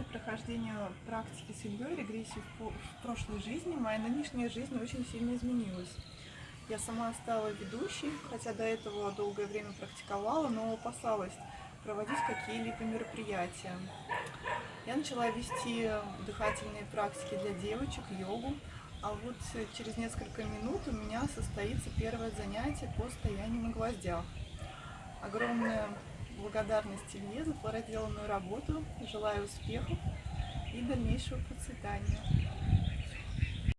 После прохождения практики с Ильей регрессии в, прошлой жизни моя нынешняя жизнь очень сильно изменилась. Я сама стала ведущей, хотя до этого долгое время практиковала, но опасалась проводить какие-либо мероприятия. Я начала вести дыхательные практики для девочек, йогу, а вот через несколько минут у меня состоится первое занятие по стоянию на гвоздях. Огромная благодарность Илье за проделанную работу. Желаю успехов и дальнейшего процветания.